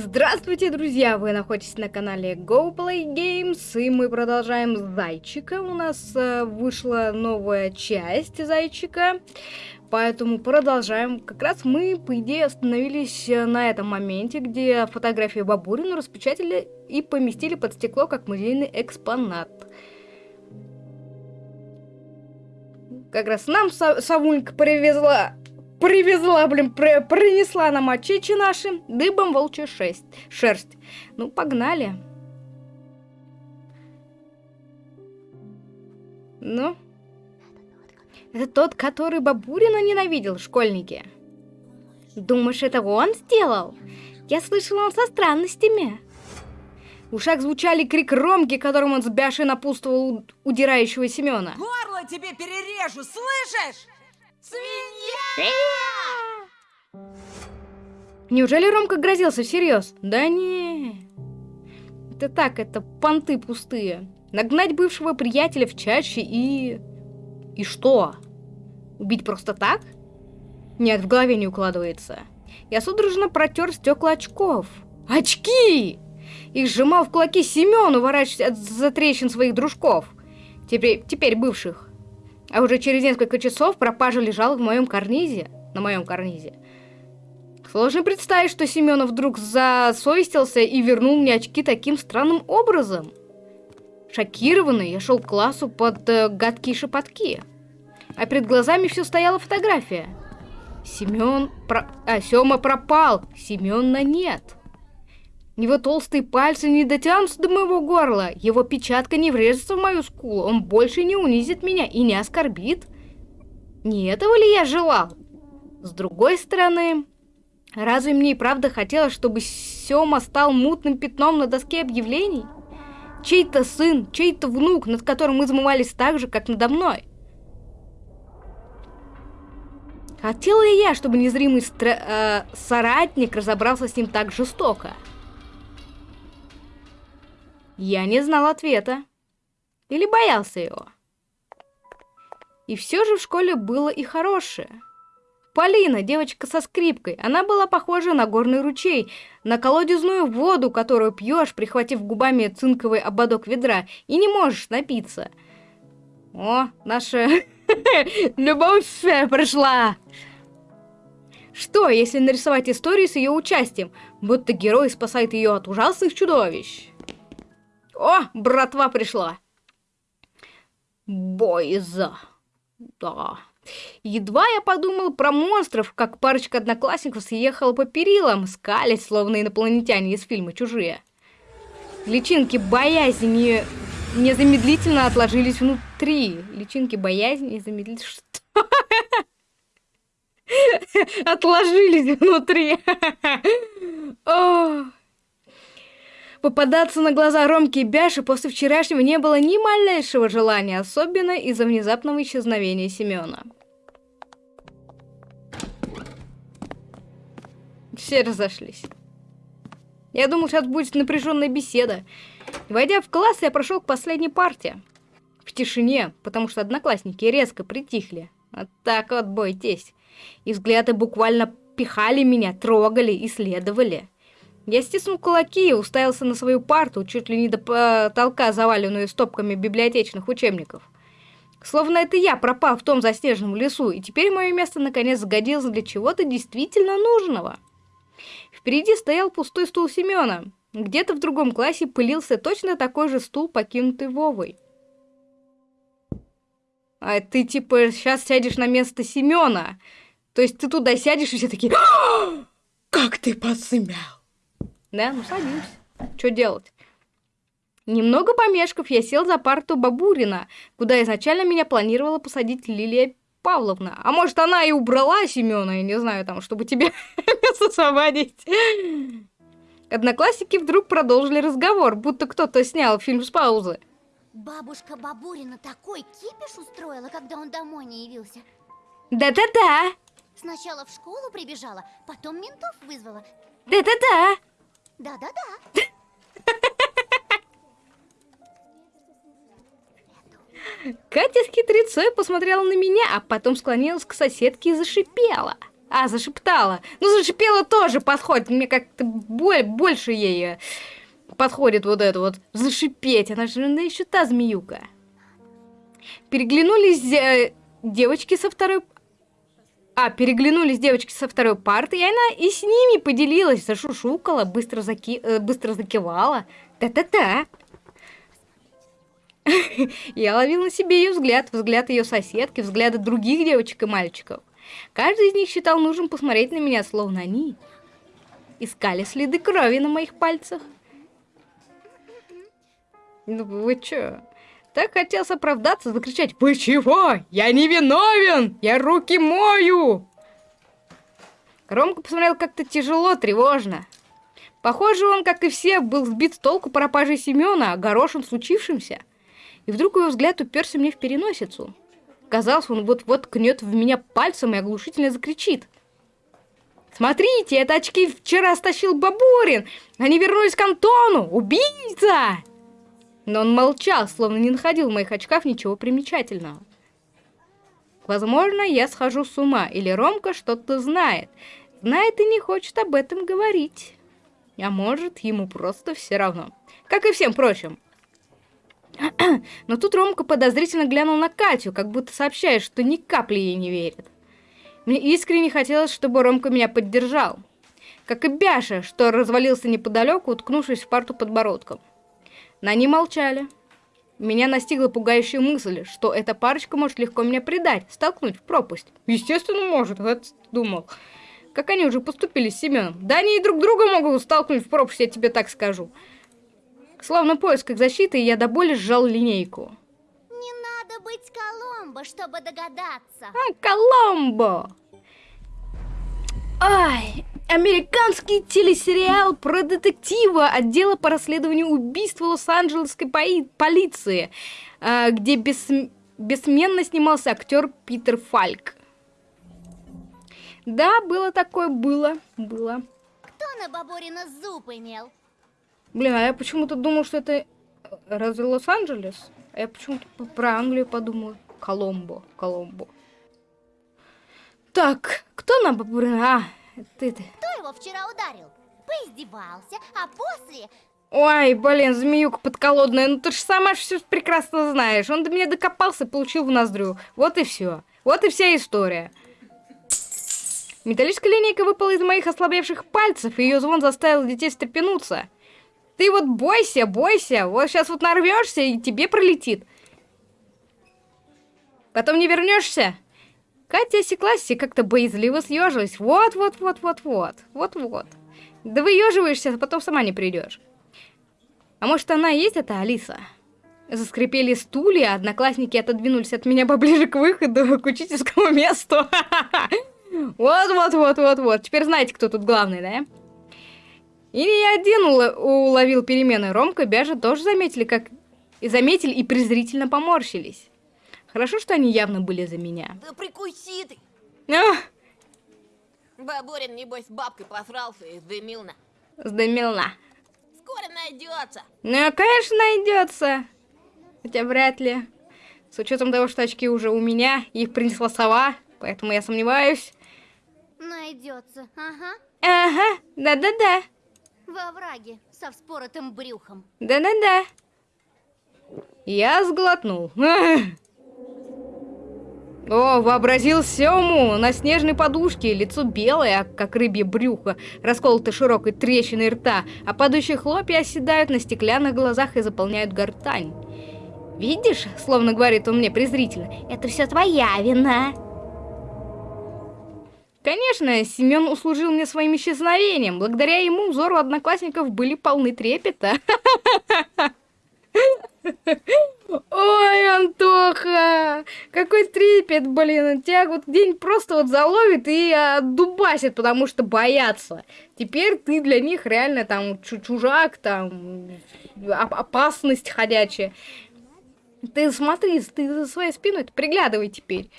Здравствуйте, друзья! Вы находитесь на канале Go Play Games, и мы продолжаем Зайчика. У нас э, вышла новая часть Зайчика, поэтому продолжаем. Как раз мы, по идее, остановились э, на этом моменте, где фотографию Бабурину распечатали и поместили под стекло как музейный экспонат. Как раз нам Савунька привезла привезла, блин, при, принесла нам очечи наши, дыбом волчья шесть, шерсть. Ну, погнали. Ну? Это тот, который Бабурина ненавидел, школьники. Думаешь, это он сделал? Я слышала, он со странностями. В ушах звучали крик Ромки, которым он с бяшей напутствовал удирающего Семена. Горло тебе перережу, слышишь? Свинья! Неужели Ромка грозился всерьез? Да не. Это так, это понты пустые. Нагнать бывшего приятеля в чаще и... И что? Убить просто так? Нет, в голове не укладывается. Я судорожно протер стекла очков. Очки! Их сжимал в кулаки Семен, уворачиваясь от затрещин своих дружков. Теперь, теперь бывших. А уже через несколько часов пропажа лежала в моем карнизе, на моем карнизе. Сложно представить, что Семенов вдруг засовестился и вернул мне очки таким странным образом. Шокированный, я шел к классу под э, гадкие шепотки. А перед глазами все стояла фотография. Семен... Про... А, Сема пропал. Семена нет. Его толстые пальцы не дотянутся до моего горла. Его печатка не врежется в мою скулу. Он больше не унизит меня и не оскорбит. Не этого ли я желал? С другой стороны, разве мне и правда хотелось, чтобы Сёма стал мутным пятном на доске объявлений? Чей-то сын, чей-то внук, над которым мы измывались так же, как надо мной. Хотела ли я, чтобы незримый э, соратник разобрался с ним так жестоко? Я не знал ответа. Или боялся его. И все же в школе было и хорошее. Полина, девочка со скрипкой, она была похожа на горный ручей, на колодезную воду, которую пьешь, прихватив губами цинковый ободок ведра, и не можешь напиться. О, наша любовь пришла! Что, если нарисовать историю с ее участием, будто герой спасает ее от ужасных чудовищ? О, братва пришла. Бойза. Да. Едва я подумал про монстров, как парочка одноклассников съехала по перилам, скались, словно инопланетяне из фильма «Чужие». Личинки боязни незамедлительно отложились внутри. Личинки боязни незамедлительно... Что? Отложились внутри. Попадаться на глаза Ромки и Бяши после вчерашнего не было ни малейшего желания, особенно из-за внезапного исчезновения Семена. Все разошлись. Я думал, сейчас будет напряженная беседа. Войдя в класс, я прошел к последней партии. В тишине, потому что одноклассники резко притихли. Вот так вот, бойтесь. И взгляды буквально пихали меня, трогали, исследовали. Я стиснул кулаки и уставился на свою парту, чуть ли не до потолка, заваленную стопками библиотечных учебников. Словно это я пропал в том заснеженном лесу, и теперь мое место наконец сгодилось для чего-то действительно нужного. Впереди стоял пустой стул Семена. Где-то в другом классе пылился точно такой же стул, покинутый Вовой. А ты типа сейчас сядешь на место Семена. То есть ты туда сядешь и все такие... «А, как ты посмел? Да, ну садимся. Что делать? Немного помешков, я сел за парту Бабурина, куда изначально меня планировала посадить Лилия Павловна. А может, она и убрала Семена, я не знаю, там, чтобы тебе место освободить. Одноклассники вдруг продолжили разговор, будто кто-то снял фильм с паузы. Бабушка Бабурина такой кипиш устроила, когда он домой не явился. Да-да-да. Сначала в школу прибежала, потом ментов вызвала. Да-да-да. Да-да-да. Катя с хитрецой посмотрела на меня, а потом склонилась к соседке и зашипела. А, зашептала. Ну, зашипела тоже подходит. Мне как-то боль, больше ей э, подходит вот это вот. Зашипеть. Она же ну, еще та змеюка. Переглянулись э, девочки со второй... А, переглянулись девочки со второй парты, и она и с ними поделилась, зашушукала, быстро, заки... э, быстро закивала. Та-та-та. Я ловил на себе ее взгляд, взгляд ее соседки, взгляды других девочек и мальчиков. Каждый из них считал нужным посмотреть на меня, словно они искали следы крови на моих пальцах. Ну вы чё? Так хотелось оправдаться, закричать «Вы чего? Я не виновен! Я руки мою!» Ромка посмотрел как-то тяжело, тревожно. Похоже, он, как и все, был сбит с толку пропажей Семена, огорошен случившимся. И вдруг его взгляд уперся мне в переносицу. Казалось, он вот-вот кнет в меня пальцем и оглушительно закричит. «Смотрите, это очки вчера стащил Бабурин! Они вернулись к Антону! Убийца!» Но он молчал, словно не находил в моих очках ничего примечательного. Возможно, я схожу с ума, или Ромка что-то знает. Знает и не хочет об этом говорить. А может, ему просто все равно. Как и всем прочим. Но тут Ромка подозрительно глянул на Катю, как будто сообщая, что ни капли ей не верит. Мне искренне хотелось, чтобы Ромка меня поддержал. Как и Бяша, что развалился неподалеку, уткнувшись в парту подбородком. Но они молчали. Меня настигла пугающая мысль, что эта парочка может легко меня предать, столкнуть в пропасть. Естественно, может, я думал. Как они уже поступили с Семеном. Да они и друг друга могут столкнуть в пропасть, я тебе так скажу. Словно в поисках защиты, я до боли сжал линейку. Не надо быть Коломбо, чтобы догадаться. А, Коломбо! Ай, американский телесериал про детектива отдела по расследованию убийства Лос-Анджелесской полиции, а, где бес... бессменно снимался актер Питер Фальк. Да, было такое, было, было. Кто на Баборина зуб имел? Блин, а я почему-то думал, что это разве Лос-Анджелес? А я почему-то про Англию подумал. Коломбо, Коломбо. Так, кто нам попрыгнул? А, ты ты. Кто его вчера ударил? Поиздевался, а после... Ой, блин, змеюка подколодная, ну ты же сама все прекрасно знаешь. Он до меня докопался получил в ноздрю. Вот и все. Вот и вся история. Металлическая линейка выпала из моих ослабевших пальцев, и ее звон заставил детей встрепенуться. Ты вот бойся, бойся, вот сейчас вот нарвешься, и тебе пролетит. Потом не вернешься. Катя осеклась и как-то боязливо съежилась. Вот-вот-вот-вот-вот. Вот-вот. Да выеживаешься, а потом сама не придешь. А может она и есть эта Алиса? Заскрипели стулья, одноклассники отодвинулись от меня поближе к выходу, к учительскому месту. Вот-вот-вот-вот-вот. Теперь знаете, кто тут главный, да? Или я один уловил перемены. Ромка и Бяжа тоже заметили, как... И заметили и презрительно поморщились. Хорошо, что они явно были за меня. Да прикуси ты! Ах! Бабурин, небось, с бабкой посрался и сдымилна. Сдымилна. Скоро найдется. Ну, конечно, найдется. Хотя вряд ли. С учетом того, что очки уже у меня, их принесла сова, поэтому я сомневаюсь. Найдется, ага. Ага, да-да-да. Во враге, со вспоротым брюхом. Да-да-да. Я сглотнул. О, вообразил Сему на снежной подушке, лицо белое, как рыбье брюхо, расколото широкой трещиной рта, а падающие хлопья оседают на стеклянных глазах и заполняют гортань. «Видишь?» — словно говорит он мне презрительно. «Это все твоя вина!» Конечно, Семен услужил мне своим исчезновением. Благодаря ему взору одноклассников были полны трепета. Ой, Антоха, какой трепет, блин, тебя вот день просто вот заловит и отдубасит, потому что боятся. Теперь ты для них реально там чужак, там опасность ходячая. Ты смотри, ты за своей спиной приглядывай теперь.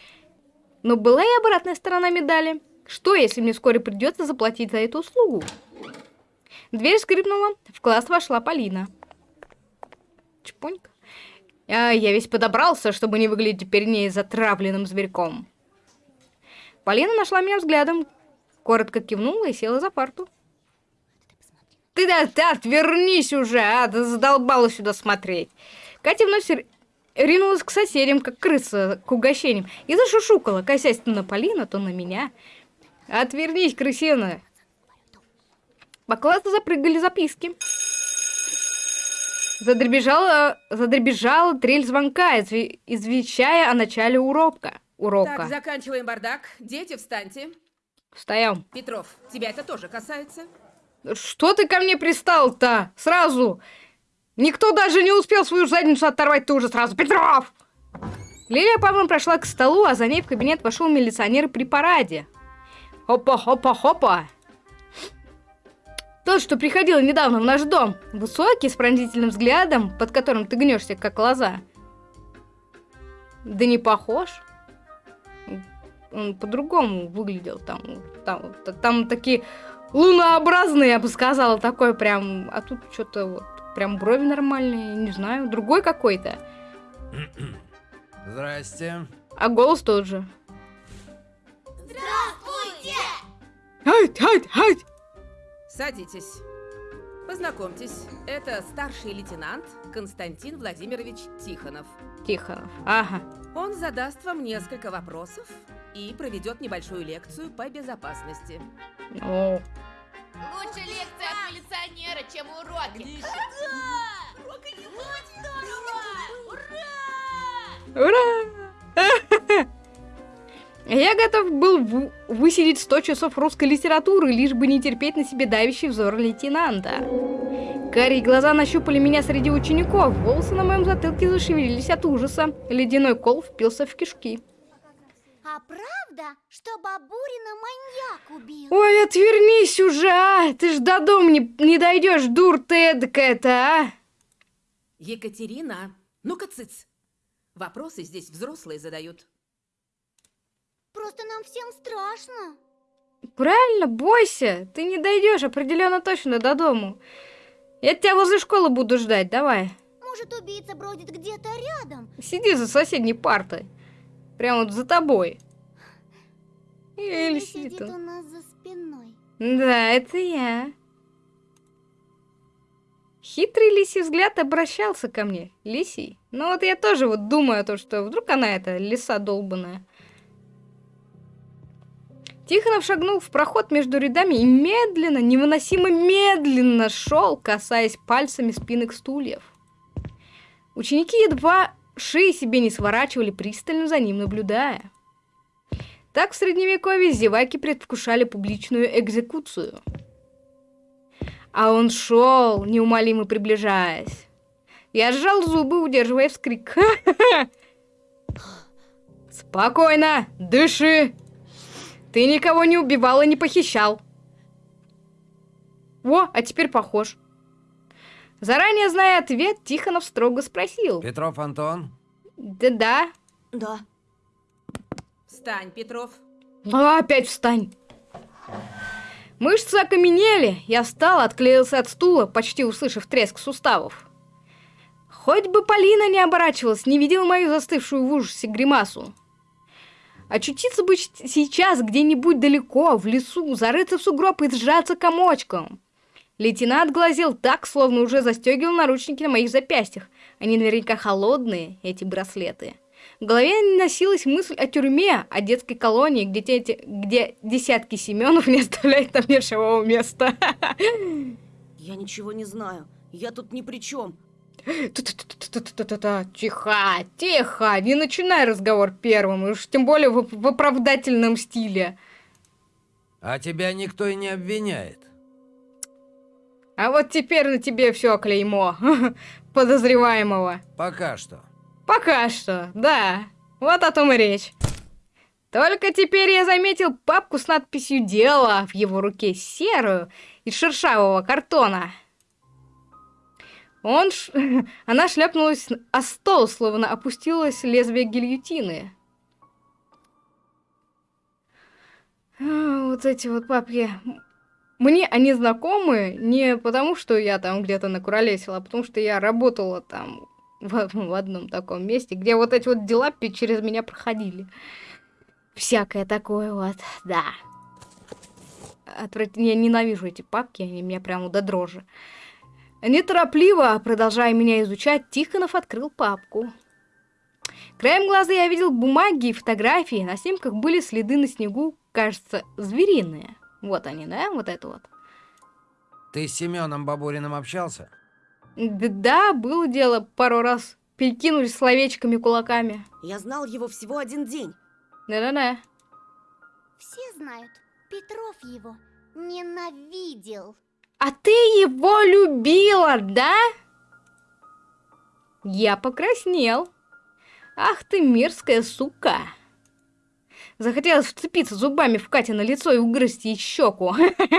Но была и обратная сторона медали. Что, если мне вскоре придется заплатить за эту услугу? Дверь скрипнула, в класс вошла Полина. Чпонька. А, я весь подобрался, чтобы не выглядеть перед ней затравленным зверьком. Полина нашла меня взглядом, коротко кивнула и села за парту. Ты да, ты отвернись уже, а, ты задолбала сюда смотреть. Катя вновь ринулась к соседям, как крыса к угощениям, и зашушукала, косясь то на Полина, то на меня. Отвернись, крысина. По классу запрыгали записки. Задребежала, задребежала трель звонка, извещая о начале урока. урока. Так, заканчиваем бардак. Дети, встаньте. Встаем. Петров, тебя это тоже касается? Что ты ко мне пристал-то? Сразу. Никто даже не успел свою задницу оторвать, ты уже сразу. Петров! Лилия Павловна прошла к столу, а за ней в кабинет вошел милиционер при параде. Хопа-хопа-хопа! Тот, что приходил недавно в наш дом. Высокий, с пронзительным взглядом, под которым ты гнешься, как лоза. Да не похож. Он по-другому выглядел. Там, там, там такие лунообразные, я бы сказала, такой прям... А тут что-то вот, прям брови нормальные, не знаю, другой какой-то. Здрасте. А голос тот же. Здравствуйте! Ай, ай, ай! Садитесь. Познакомьтесь, это старший лейтенант Константин Владимирович Тихонов. Тихонов, ага. Он задаст вам несколько вопросов и проведет небольшую лекцию по безопасности. О. Лучше лекция от милиционера, чем уроки. Ура! Я готов был высидеть 100 часов русской литературы, лишь бы не терпеть на себе давящий взор лейтенанта. Карие глаза нащупали меня среди учеников, волосы на моем затылке зашевелились от ужаса. Ледяной кол впился в кишки. А правда, что Бабурина маньяк убил? Ой, отвернись уже, а! Ты ж до дома не, не дойдешь, дур ты эдакая-то, а! Екатерина, ну-ка цыц. Вопросы здесь взрослые задают. Просто нам всем страшно. Правильно, бойся. Ты не дойдешь определенно точно до дому. Я тебя возле школы буду ждать, давай. Может, убийца бродит где-то рядом? Сиди за соседней партой. Прямо вот за тобой. Или, сидит, сидит у нас за спиной. Да, это я. Хитрый лисий взгляд обращался ко мне. Лисий. Ну вот я тоже вот думаю о том, что вдруг она это лиса долбаная. Тихонов шагнул в проход между рядами и медленно, невыносимо медленно шел, касаясь пальцами спинок стульев. Ученики едва шеи себе не сворачивали, пристально за ним наблюдая. Так в средневековье зеваки предвкушали публичную экзекуцию. А он шел, неумолимо приближаясь. Я сжал зубы, удерживая вскрик. Спокойно, дыши, ты никого не убивал и не похищал. Во, а теперь похож. Заранее зная ответ, Тихонов строго спросил. Петров Антон? Да-да. Да. Встань, Петров. А, опять встань. Мышцы окаменели. Я встал, отклеился от стула, почти услышав треск суставов. Хоть бы Полина не оборачивалась, не видела мою застывшую в ужасе гримасу. Очутиться бы сейчас где-нибудь далеко, в лесу, зарыться в сугроб и сжаться комочком. Лейтенант глазел так, словно уже застегивал наручники на моих запястьях. Они наверняка холодные, эти браслеты. В голове носилась мысль о тюрьме, о детской колонии, где, те, где десятки Семенов не оставляют там ни места. Я ничего не знаю. Я тут ни при чем. Тихо, тихо, не начинай разговор первым, уж тем более в, в оправдательном стиле. А тебя никто и не обвиняет. А вот теперь на тебе все клеймо подозреваемого. Пока что. Пока что, да. Вот о том и речь. Только теперь я заметил папку с надписью «Дело» в его руке серую из шершавого картона. Он ш... Она шляпнулась о стол, словно опустилось лезвие гильотины. А, вот эти вот папки. Мне они знакомы не потому, что я там где-то накуролесила, а потому что я работала там в, в одном таком месте, где вот эти вот дела через меня проходили. Всякое такое вот, да. Отврат... Я ненавижу эти папки, они меня прямо до дрожи. Неторопливо, продолжая меня изучать, Тихонов открыл папку. Краем глаза я видел бумаги и фотографии. На снимках были следы на снегу, кажется, звериные. Вот они, да? Вот это вот. Ты с Семеном Бабуриным общался? Да, было дело пару раз. Перекинулись словечками, кулаками. Я знал его всего один день. Да-да-да. Все знают, Петров его ненавидел. А ты его любила, да? Я покраснел. Ах ты мерзкая сука. Захотелось вцепиться зубами в Кате на лицо и угрызть ей щеку.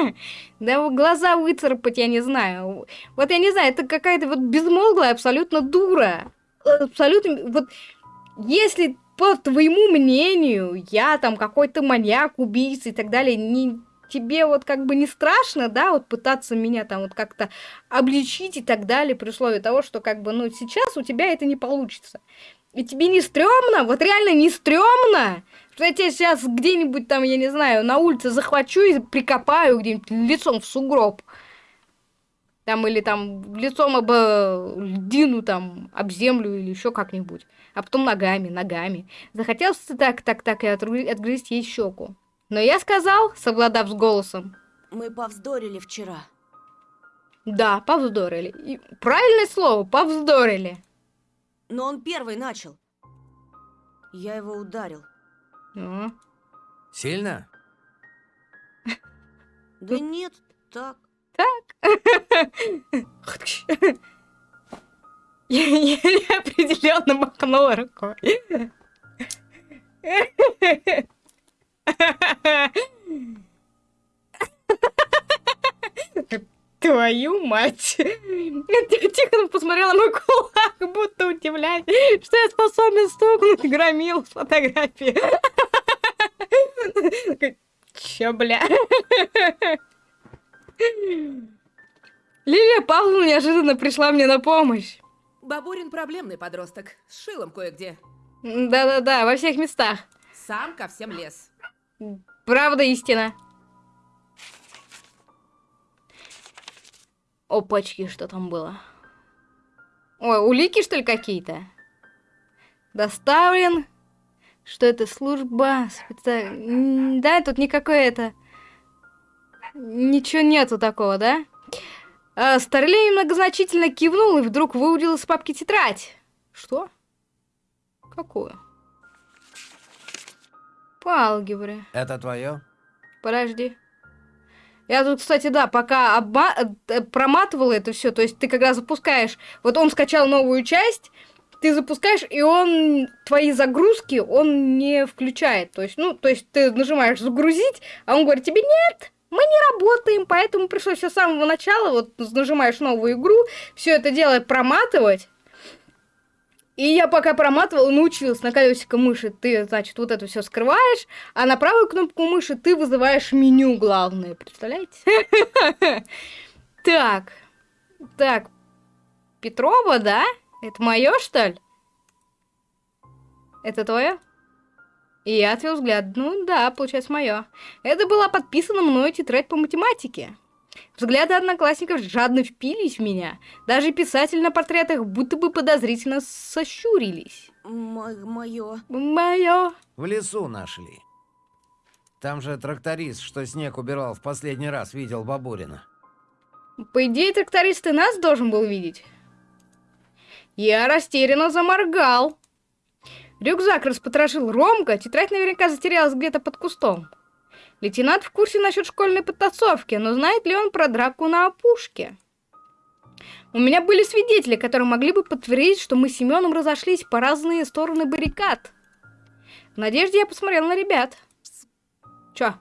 Да глаза выцарапать, я не знаю. Вот я не знаю, это какая-то вот безмозглая абсолютно дура. Абсолютно... Вот если по твоему мнению я там какой-то маньяк, убийца и так далее, не тебе вот как бы не страшно, да, вот пытаться меня там вот как-то обличить и так далее, при условии того, что как бы, ну, сейчас у тебя это не получится. И тебе не стрёмно? Вот реально не стрёмно? Что я тебя сейчас где-нибудь там, я не знаю, на улице захвачу и прикопаю где-нибудь лицом в сугроб. Там или там лицом об э, льдину, там, об землю или еще как-нибудь. А потом ногами, ногами. Захотелось так, так, так и отгрызть ей щеку. Но я сказал, совладав с голосом. Мы повздорили вчера. Да, повздорили. И правильное слово, повздорили. Но он первый начал. Я его ударил. Ну, Сильно? Да нет, так. Я неопределенно махнула рукой. Твою мать! Тихо посмотрела на мой кулак, будто удивляясь, что я способен стукнуть громил с фотографии. Чё, бля? Лилия Павловна неожиданно пришла мне на помощь. Бабурин проблемный подросток, с шилом кое-где. Да-да-да, во всех местах. Сам ко всем лез. Правда истина. Опачки, что там было? Ой, улики, что ли, какие-то? Доставлен. Что это? Служба специ... Да, тут никакое это... Ничего нету такого, да? А, Старлей многозначительно кивнул и вдруг выудил из папки тетрадь. Что? Какую? По алгебре. Это твое? Подожди. Я тут, кстати, да, пока обма... э, проматывала это все, то есть ты когда запускаешь, вот он скачал новую часть, ты запускаешь, и он твои загрузки он не включает. То есть, ну, то есть ты нажимаешь загрузить, а он говорит тебе нет, мы не работаем, поэтому пришлось все с самого начала, вот нажимаешь новую игру, все это дело проматывать. И я пока проматывала, научилась на колесико мыши, ты, значит, вот это все скрываешь, а на правую кнопку мыши ты вызываешь меню главное, представляете? Так, так, Петрова, да? Это мое, что ли? Это твое? И я отвел взгляд. Ну да, получается, мое. Это была подписана мной тетрадь по математике. Взгляды одноклассников жадно впились в меня. Даже писатели на портретах будто бы подозрительно сощурились. Мое. Мое. В лесу нашли. Там же тракторист, что снег убирал в последний раз, видел Бабурина. По идее, тракторист и нас должен был видеть. Я растерянно заморгал. Рюкзак распотрошил Ромка, тетрадь наверняка затерялась где-то под кустом. Лейтенант в курсе насчет школьной подтасовки, но знает ли он про драку на опушке? У меня были свидетели, которые могли бы подтвердить, что мы с Семеном разошлись по разные стороны баррикад. В надежде я посмотрел на ребят. Чё?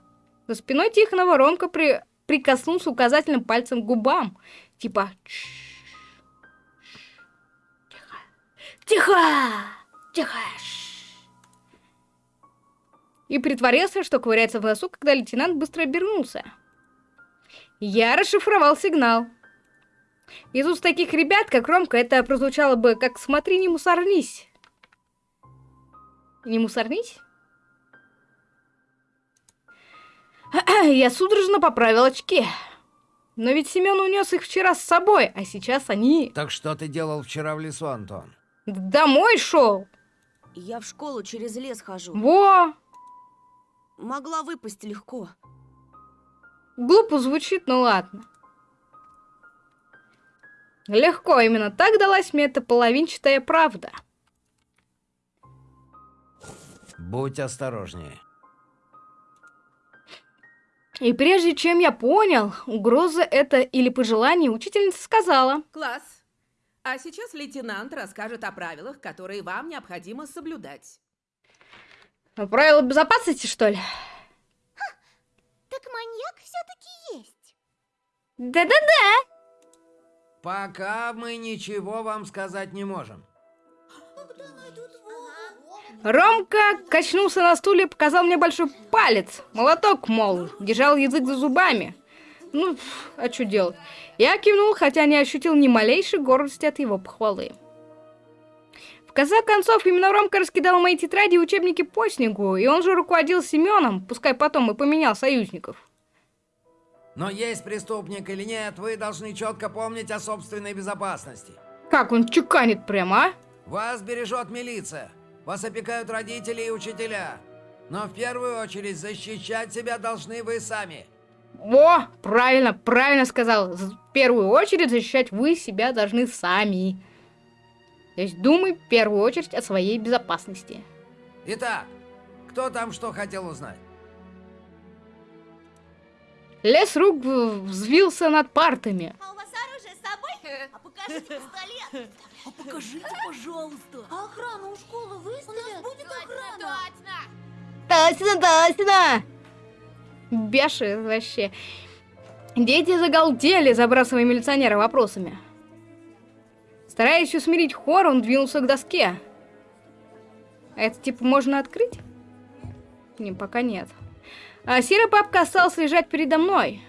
За спиной Тихонова Ромка при... прикоснулся указательным пальцем к губам. Типа... Тихо. Тихо! Тихо! И притворился, что ковыряется в носу, когда лейтенант быстро обернулся. Я расшифровал сигнал. Из уст таких ребят, как Ромка, это прозвучало бы как «смотри, не мусорнись». Не мусорнись? я судорожно поправил очки. Но ведь Семен унес их вчера с собой, а сейчас они Так что ты делал вчера в лесу, Антон? домой шел. Я в школу через лес хожу. Во! Могла выпасть легко. Глупо звучит, но ладно. Легко, именно так далась мне эта половинчатая правда. Будь осторожнее. И прежде чем я понял, угроза это или пожелание, учительница сказала. Класс. А сейчас лейтенант расскажет о правилах, которые вам необходимо соблюдать. «А Правила безопасности, что ли? Так маньяк все-таки есть. Да-да-да. Пока мы ничего вам сказать не можем. Ромка качнулся на стуле и показал мне большой палец. Молоток, мол, держал язык за зубами. Ну, а что делать? Я кивнул, хотя не ощутил ни малейшей гордости от его похвалы. В конце концов, именно Ромка раскидал мои тетради и учебники по снегу, и он же руководил Семеном, пускай потом и поменял союзников. Но есть преступник или нет, вы должны четко помнить о собственной безопасности. Как он чеканит прямо, а? Вас бережет милиция. Вас опекают родители и учителя. Но в первую очередь защищать себя должны вы сами. О, правильно, правильно сказал. В первую очередь защищать вы себя должны сами. То есть думай в первую очередь о своей безопасности. Итак, кто там что хотел узнать? Лес рук взвился над партами. А у вас оружие с собой? А покажите пистолет. А покажите, пожалуйста. А охрану у школы выставят? У нас будет охрана. Точно, точно! Беши вообще. Дети загалдели, забрасывая милиционера вопросами. Стараясь усмирить хор, он двинулся к доске. А это типа можно открыть? Не, пока нет. А серая папка осталась лежать передо мной.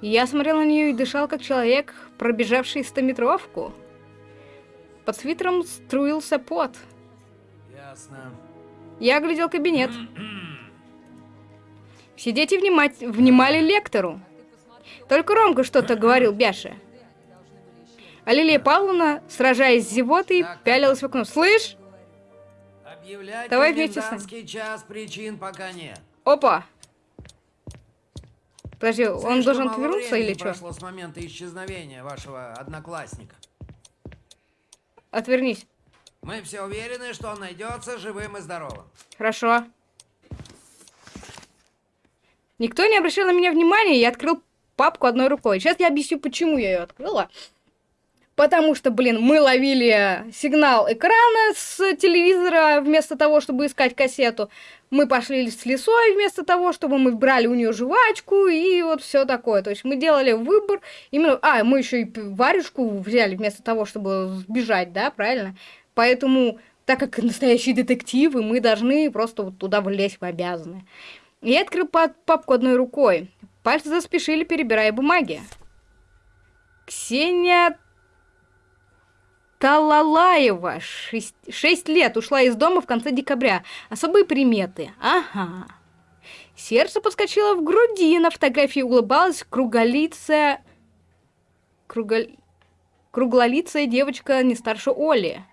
Я смотрел на нее и дышал, как человек, пробежавший стометровку. Под свитером струился пот. Ясно. Я оглядел кабинет. Все дети внимать- внимали лектору. Только Ромка что-то говорил Бяше. А Лилия Павловна, сражаясь с зевотой, Так, пялилась в окно. «Слышь? Объявлять Давай вместе с нами. час причин пока нет. Опа!» Подожди, он Слишком должен отвернуться или что? прошло с момента исчезновения вашего одноклассника. Отвернись. Мы все уверены, что он найдется живым и здоровым. Хорошо. Никто не обращал на меня внимания, я открыл папку одной рукой. Сейчас я объясню, почему я ее открыла. Потому что, блин, мы ловили сигнал экрана с телевизора вместо того, чтобы искать кассету. Мы пошли с лесой вместо того, чтобы мы брали у нее жвачку и вот все такое. То есть мы делали выбор именно... А, мы еще и варежку взяли вместо того, чтобы сбежать, да, правильно? Поэтому, так как настоящие детективы, мы должны просто вот туда влезть, мы обязаны. Я открыл па- папку одной рукой. Пальцы заспешили, перебирая бумаги. Ксения Талалаева, 6, лет, ушла из дома в конце декабря. Особые приметы. Ага. Сердце подскочило в груди, на фотографии улыбалась круголицая... Круголь... Круглолицая девочка не старше Оли.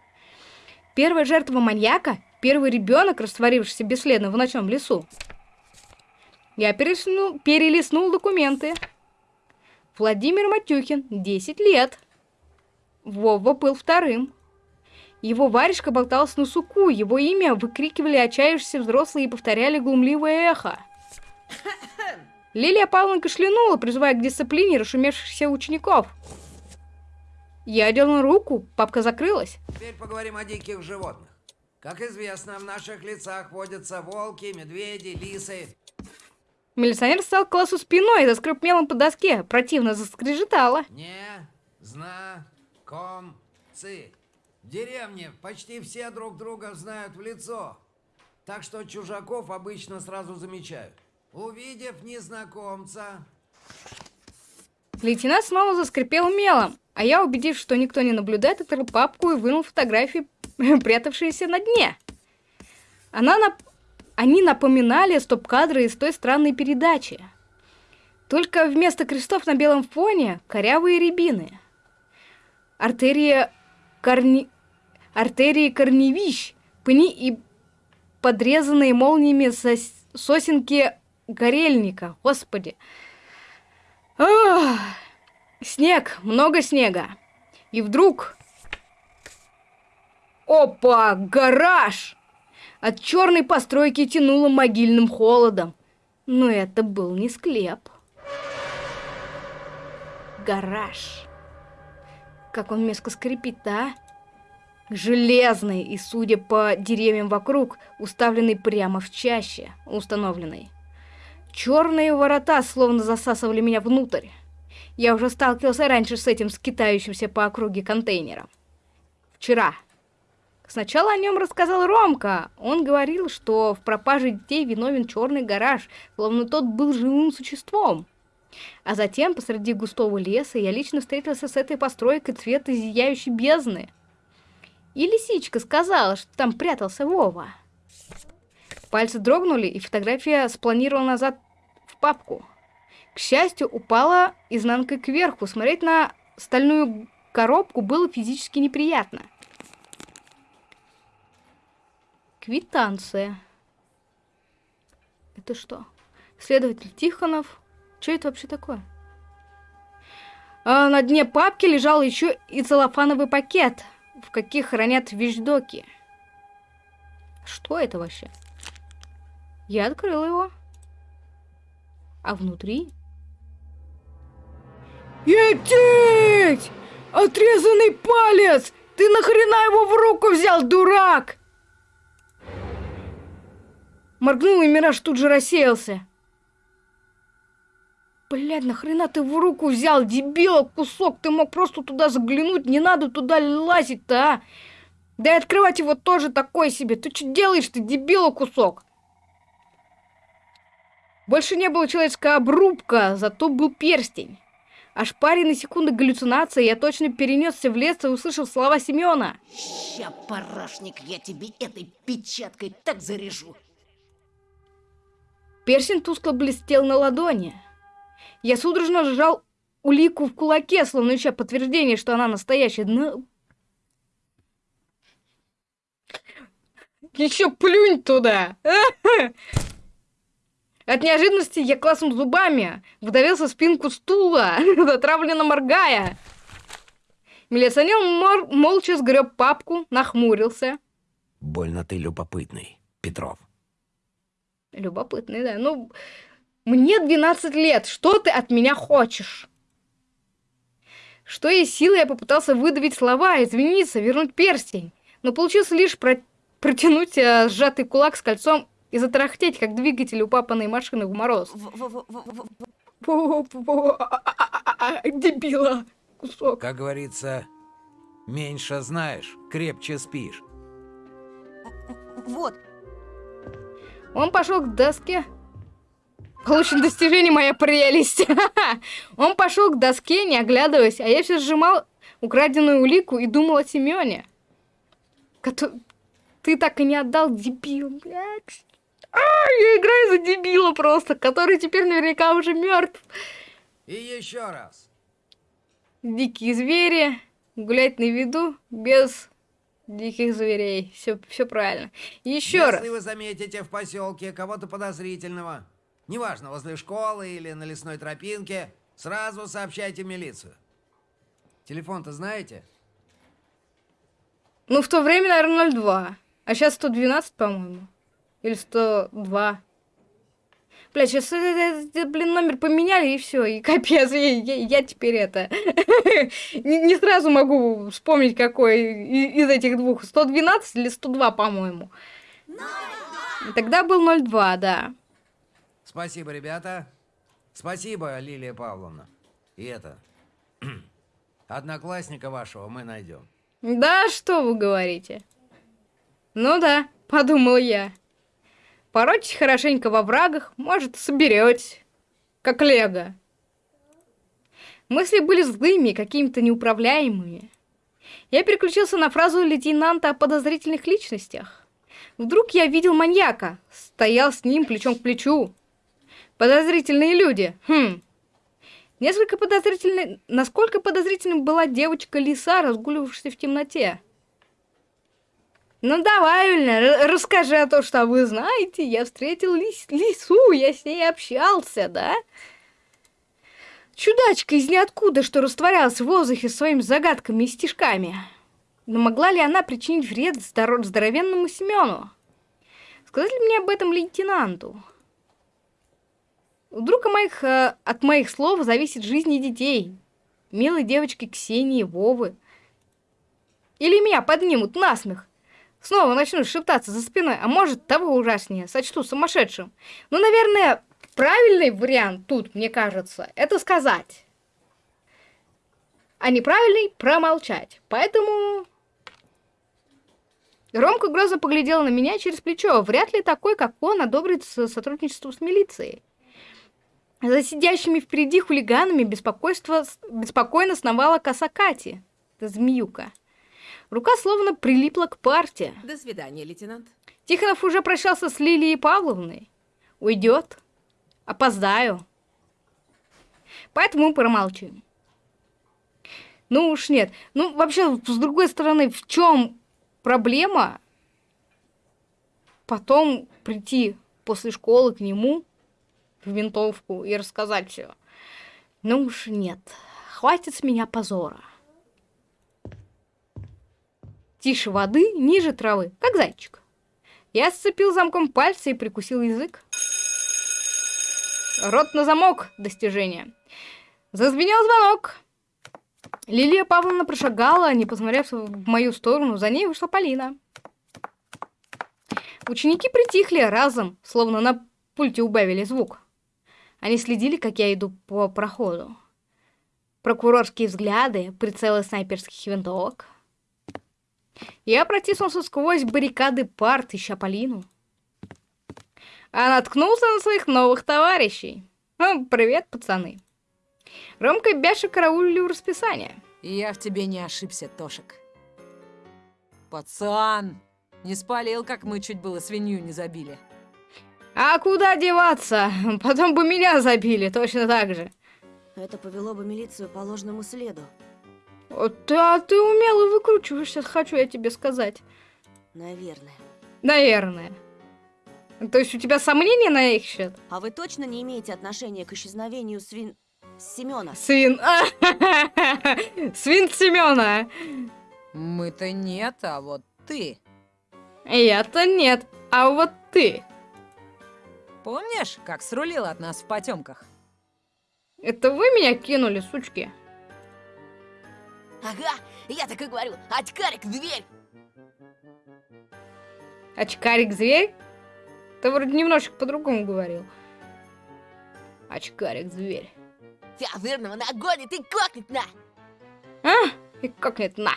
Первая жертва маньяка, первый ребенок, растворившийся бесследно в ночном лесу. Я перелистнул, перелистнул документы. Владимир Матюхин, 10 лет. Вова был вторым. Его варежка болталась на суку, его имя выкрикивали отчаявшиеся взрослые и повторяли глумливое эхо. Лилия Павловна кашлянула, призывая к дисциплине расшумевшихся учеников. Я дернул руку, папка закрылась. Теперь поговорим о диких животных. Как известно, в наших лицах водятся волки, медведи, лисы. Милиционер стал к классу спиной и заскреб мелом по доске. Противно заскрежетало. Не, зна, ком, ци. В деревне почти все друг друга знают в лицо. Так что чужаков обычно сразу замечают. Увидев незнакомца, Лейтенант снова заскрипел мелом, а я, убедившись, что никто не наблюдает, открыл папку и вынул фотографии, прятавшиеся на дне. Она на... они напоминали стоп-кадры из той странной передачи. Только вместо крестов на белом фоне корявые рябины. Артерия корни... Артерии корневищ, пни и подрезанные молниями сос... сосенки горельника. Господи. Ах! Снег, много снега. И вдруг... Опа, гараж! От черной постройки тянуло могильным холодом. Но это был не склеп. Гараж. Как он мерзко скрипит, а? Железный и, судя по деревьям вокруг, уставленный прямо в чаще, установленный. Черные ворота словно засасывали меня внутрь. Я уже сталкивался раньше с этим скитающимся по округе контейнером. Вчера. Сначала о нем рассказал Ромка. Он говорил, что в пропаже детей виновен черный гараж, словно тот был живым существом. А затем, посреди густого леса, я лично встретился с этой постройкой цвета зияющей бездны. И лисичка сказала, что там прятался Вова. Пальцы дрогнули, и фотография спланировала назад в папку. К счастью, упала изнанкой кверху. Смотреть на стальную коробку было физически неприятно. Квитанция. Это что? Следователь Тихонов. Что это вообще такое? А на дне папки лежал еще и целлофановый пакет, в каких хранят вещдоки. Что это вообще? Я открыл его. А внутри... Етить! Отрезанный палец! Ты нахрена его в руку взял, дурак? Моргнул, и мираж тут же рассеялся. Блядь, нахрена ты в руку взял, дебила, кусок? Ты мог просто туда заглянуть, не надо туда лазить-то, а? Да и открывать его тоже такой себе. Ты что делаешь, ты дебила, кусок? Больше не было человеческая обрубка, зато был перстень. Аж паре на секунду галлюцинации я точно перенесся в лес и услышал слова Семена. Ща, парашник, я тебе этой печаткой так заряжу. Перстень тускло блестел на ладони. Я судорожно сжал улику в кулаке, словно ища подтверждение, что она настоящая. Но... Еще плюнь туда! От неожиданности я классом зубами вдавился в спинку стула, затравленно моргая. Милиционер мор молча сгреб папку, нахмурился. Больно ты любопытный, Петров. Любопытный, да. Ну, мне 12 лет. Что ты от меня хочешь? Что из силы я попытался выдавить слова, извиниться, вернуть перстень. Но получилось лишь про протянуть а, сжатый кулак с кольцом и затарахтеть, как двигатель упапанной машины в мороз. Дебила, кусок. Как говорится, меньше знаешь, крепче спишь. Вот, Он пошел к доске. Получено достижение моя прелесть. Он пошел к доске, не оглядываясь, а я все сжимал украденную улику и думал о Семене. Ты так и не отдал, дебил, блядь. А, я играю за дебила просто, который теперь наверняка уже мертв. И еще раз. Дикие звери, гулять на виду без диких зверей. Все, все правильно. Еще Если раз. вы заметите в поселке кого-то подозрительного, неважно, возле школы или на лесной тропинке, сразу сообщайте милицию. Телефон-то знаете? Ну, в то время, наверное, 02. А сейчас 112, по-моему. Или 102. Бля, сейчас, блин, номер поменяли, и все, и капец, я, я, я теперь это... не, сразу могу вспомнить, какой из этих двух. 112 или 102, по-моему. Тогда был 02, да. Спасибо, ребята. Спасибо, Лилия Павловна. И это... Одноклассника вашего мы найдем. Да, что вы говорите? Ну да, подумал я. Поройтесь хорошенько во врагах, может, соберете. Как лего. Мысли были злыми, какими-то неуправляемыми. Я переключился на фразу лейтенанта о подозрительных личностях. Вдруг я видел маньяка, стоял с ним плечом к плечу. Подозрительные люди. Хм. Несколько подозрительной... Насколько подозрительной была девочка-лиса, разгуливавшая в темноте? Ну, давай, Юльна, расскажи о том, что вы знаете. Я встретил лис лису, я с ней общался, да? Чудачка из ниоткуда, что растворялась в воздухе своими загадками и стишками. Но могла ли она причинить вред здоров здоровенному Семену? Сказать ли мне об этом лейтенанту? Вдруг от моих, э, от моих слов зависит жизнь детей. Милой девочки Ксении, Вовы. Или меня поднимут насмех. Снова начнут шептаться за спиной, а может, того ужаснее, сочту сумасшедшим. Ну, наверное, правильный вариант тут, мне кажется, это сказать. А неправильный – промолчать. Поэтому Ромка грозно поглядел на меня через плечо. Вряд ли такой, как он, одобрит сотрудничество с милицией. За сидящими впереди хулиганами беспокойство, беспокойно сновала коса Кати, это змеюка. Рука словно прилипла к парте. До свидания, лейтенант. Тихонов уже прощался с Лилией Павловной. Уйдет. Опоздаю. Поэтому промолчим. Ну уж нет. Ну, вообще, с другой стороны, в чем проблема потом прийти после школы к нему в винтовку и рассказать все. Ну уж нет, хватит с меня позора. Тише воды, ниже травы, как зайчик. Я сцепил замком пальцы и прикусил язык. Рот на замок, достижение. Зазвенел звонок. Лилия Павловна прошагала, не посмотрев в мою сторону, за ней вышла Полина. Ученики притихли разом, словно на пульте убавили звук. Они следили, как я иду по проходу. Прокурорские взгляды, прицелы снайперских винтовок. Я протиснулся сквозь баррикады парт, ища Полину. А наткнулся на своих новых товарищей. Ну, привет, пацаны. Ромка и Бяша караулили расписания. Я в тебе не ошибся, Тошек. Пацан, не спалил, как мы чуть было свинью не забили. А куда деваться? Потом бы меня забили, точно так же. Это повело бы милицию по ложному следу. Вот, а ты умело выкручиваешься, хочу я тебе сказать. Наверное. Наверное. То есть у тебя сомнения на их счет? А вы точно не имеете отношения к исчезновению свин... Семена? Свин... Свин Семена. Мы-то нет, а вот ты. Я-то нет, а вот ты. Помнишь, как срулил от нас в потемках? Это вы меня кинули, сучки? Ага, я так и говорю. Очкарик, дверь! Очкарик-зверь? Ты вроде немножечко по-другому говорил. Очкарик-зверь. Тебя жирного нагонит и кокнет на! А? И кокнет на.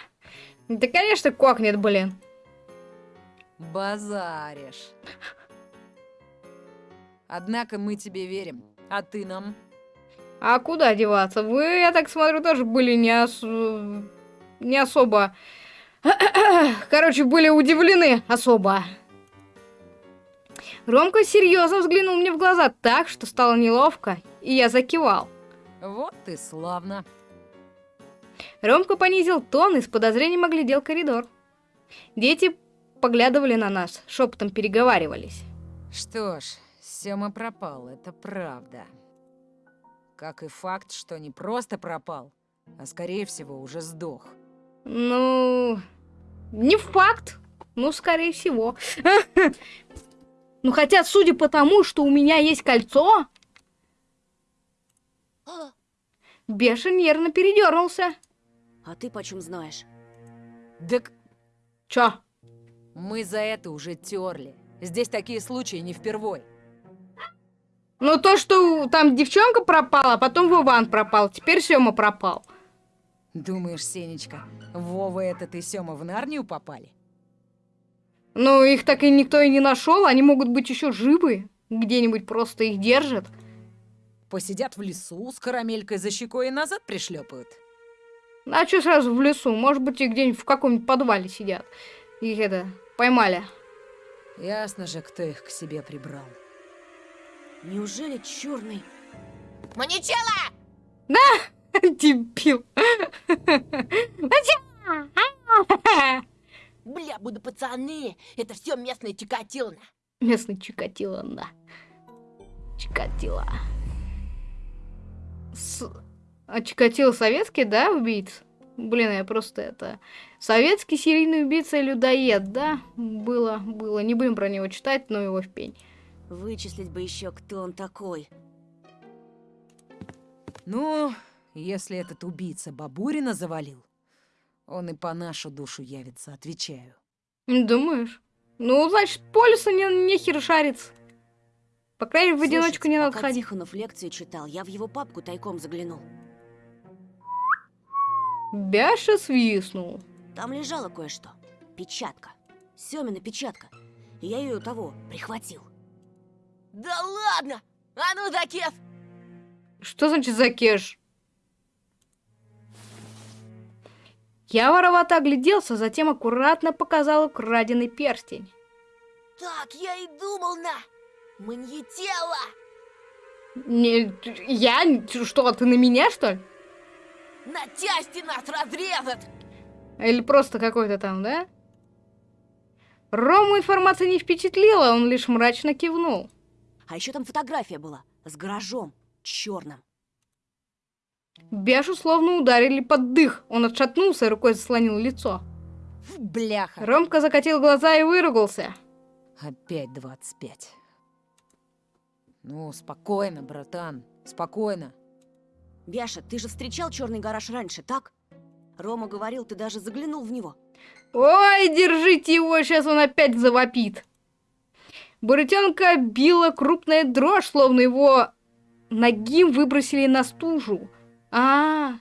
Да, конечно, кокнет, блин. Базаришь. Однако мы тебе верим, а ты нам? А куда деваться? Вы, я так смотрю, тоже были не, ос... не особо... Короче, были удивлены особо. Ромка серьезно взглянул мне в глаза так, что стало неловко, и я закивал. Вот ты славно. Ромка понизил тон и с подозрением оглядел коридор. Дети поглядывали на нас, шепотом переговаривались. Что ж, Сема пропал, это правда. Как и факт, что не просто пропал, а скорее всего уже сдох. Ну, не факт. Ну, скорее всего. Ну, хотя, судя по тому, что у меня есть кольцо... Беша нервно передернулся. А ты почем знаешь? Так Чё? мы за это уже терли. Здесь такие случаи не впервой. Ну, то, что там девчонка пропала, а потом Вован пропал, теперь Сёма пропал. Думаешь, Сенечка, Вова этот и Сема в Нарнию попали? Ну, их так и никто и не нашел, они могут быть еще живы. Где-нибудь просто их держат. Посидят в лесу с карамелькой за щекой и назад пришлепают. А что сразу в лесу? Может быть, и где-нибудь в каком-нибудь подвале сидят. Их это, поймали. Ясно же, кто их к себе прибрал. Неужели черный? Маничела! Дебил. Бля, буду пацаны, это все местный Чикатило. Местный Чикатило, да. Чикатило. С... А Чикатило советский, да, убийца? Блин, я просто это... Советский серийный убийца и людоед, да? Было, было. Не будем про него читать, но его в пень. Вычислить бы еще, кто он такой. Ну, если этот убийца Бабурина завалил, он и по нашу душу явится, отвечаю. Думаешь? Ну, значит, полюса не, нехер шарится. По крайней мере, в одиночку не надо ходить. Тихонов лекцию читал, я в его папку тайком заглянул. Бяша свистнул. Там лежало кое-что. Печатка. Семина печатка. И я ее того прихватил. Да ладно! А ну, Дакес! Что значит закеш? Я воровато огляделся, затем аккуратно показал украденный перстень. Так я и думал на... Маньетела! Не, я? Что, ты на меня, что ли? На части нас разрезат! Или просто какой-то там, да? Рому информация не впечатлила, он лишь мрачно кивнул. А еще там фотография была. С гаражом. Черным. Бяшу словно ударили под дых. Он отшатнулся и рукой заслонил лицо. Бляха! Ромка закатил глаза и выругался. Опять 25. Ну, спокойно, братан, спокойно. Бяша, ты же встречал черный гараж раньше, так? Рома говорил, ты даже заглянул в него. Ой, держите его, сейчас он опять завопит. Бурятенка била крупная дрожь, словно его ногим выбросили на стужу. А,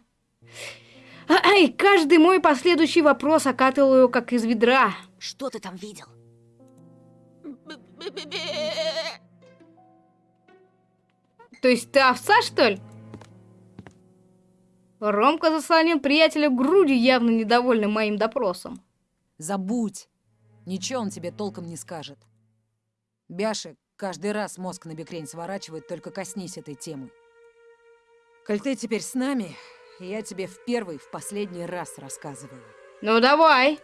Ай, каждый мой последующий вопрос окатывал его как из ведра. Что ты там видел? То есть ты овца, что ли? Ромка заслонил приятеля грудью, явно недовольный моим допросом. Забудь. Ничего он тебе толком не скажет. Бяши каждый раз мозг на бекрень сворачивает, только коснись этой темы. Коль ты теперь с нами, я тебе в первый, в последний раз рассказываю. Ну давай.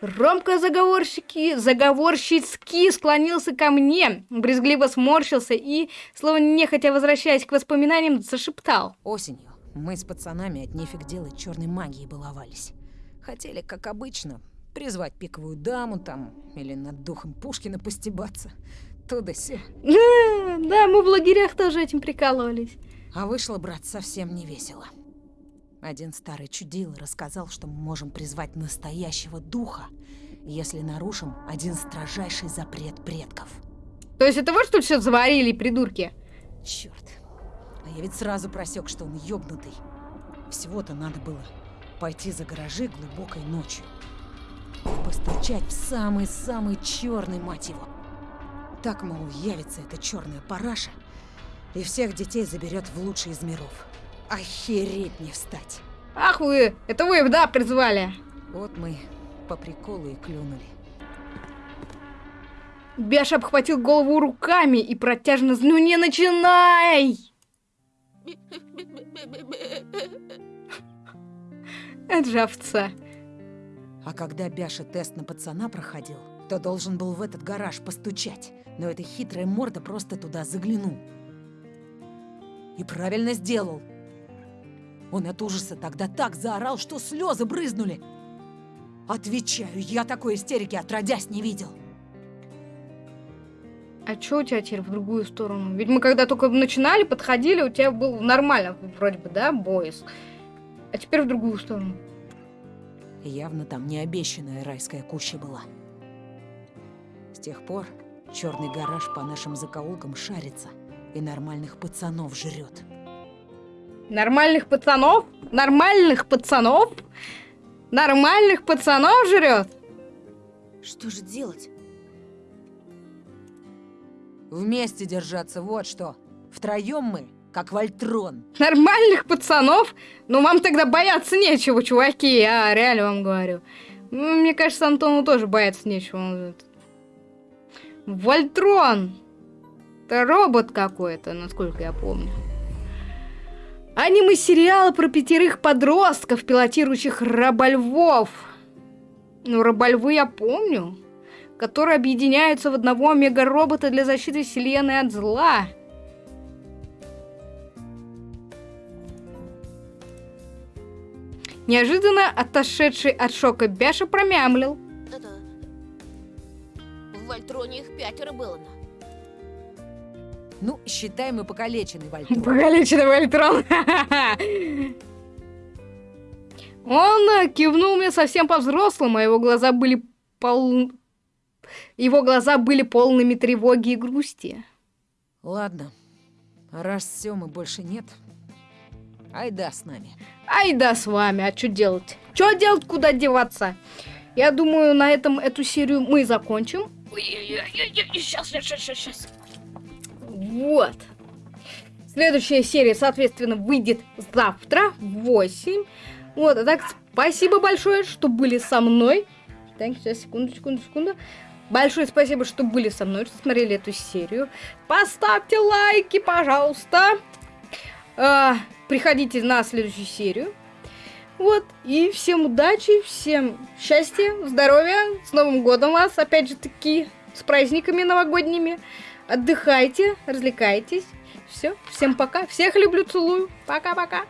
Ромка заговорщики, заговорщицки склонился ко мне, брезгливо сморщился и, словно нехотя возвращаясь к воспоминаниям, зашептал. Осенью мы с пацанами от нефиг делать черной магией баловались. Хотели, как обычно, призвать пиковую даму там, или над духом Пушкина постебаться. То да сё. Да, да, мы в лагерях тоже этим прикалывались. А вышло, брат, совсем не весело. Один старый чудил рассказал, что мы можем призвать настоящего духа, если нарушим один строжайший запрет предков. То есть это вот что все заварили, придурки? Черт. А я ведь сразу просек, что он ёбнутый. Всего-то надо было пойти за гаражи глубокой ночью. Постучать в самый-самый черный, мать его. Так, мол, явится эта черная параша, и всех детей заберет в лучший из миров. Охереть не встать. Ах вы, это вы да, призвали. Вот мы по приколу и клюнули. Бяш обхватил голову руками и протяжно «Ну не начинай!» Это же овца. А когда Бяша тест на пацана проходил, то должен был в этот гараж постучать. Но эта хитрая морда просто туда заглянул. И правильно сделал. Он от ужаса тогда так заорал, что слезы брызнули. Отвечаю, я такой истерики отродясь не видел. А чё у тебя теперь в другую сторону? Ведь мы когда только начинали, подходили, у тебя был нормально, вроде бы, да, боис. А теперь в другую сторону. Явно там необещанная райская куща была. С тех пор черный гараж по нашим закоулкам шарится и нормальных пацанов жрет. Нормальных пацанов? Нормальных пацанов? Нормальных пацанов жрет? Что же делать? Вместе держаться, вот что. Втроем мы, как Вольтрон. Нормальных пацанов? Ну, вам тогда бояться нечего, чуваки, я реально вам говорю. Мне кажется, Антону тоже бояться нечего. Он, Вольтрон. Это робот какой-то, насколько я помню. Аниме-сериал про пятерых подростков, пилотирующих рабольвов. Ну, рабольвы я помню. Которые объединяются в одного мега-робота для защиты вселенной от зла. Неожиданно отошедший от шока Бяша промямлил. Это... В Вольтроне их пятеро было. Ну, считай, мы покалеченный Вольтрон. Покалеченный Вольтрон. Он кивнул мне совсем по-взрослому, а его глаза были пол... Его глаза были полными тревоги и грусти. Ладно, раз Сёмы больше нет, айда с нами. Ай да с вами, а что делать? Что делать, куда деваться? Я думаю, на этом эту серию мы закончим. Сейчас, сейчас, сейчас, сейчас. Вот. Следующая серия, соответственно, выйдет завтра в 8. Вот, а так, спасибо большое, что были со мной. Так, сейчас, секунду, секунду, секунду. Большое спасибо, что были со мной, что смотрели эту серию. Поставьте лайки, пожалуйста. Приходите на следующую серию. Вот, и всем удачи, всем счастья, здоровья, с Новым годом вас, опять же таки, с праздниками новогодними. Отдыхайте, развлекайтесь. Все, всем пока. Всех люблю, целую. Пока-пока.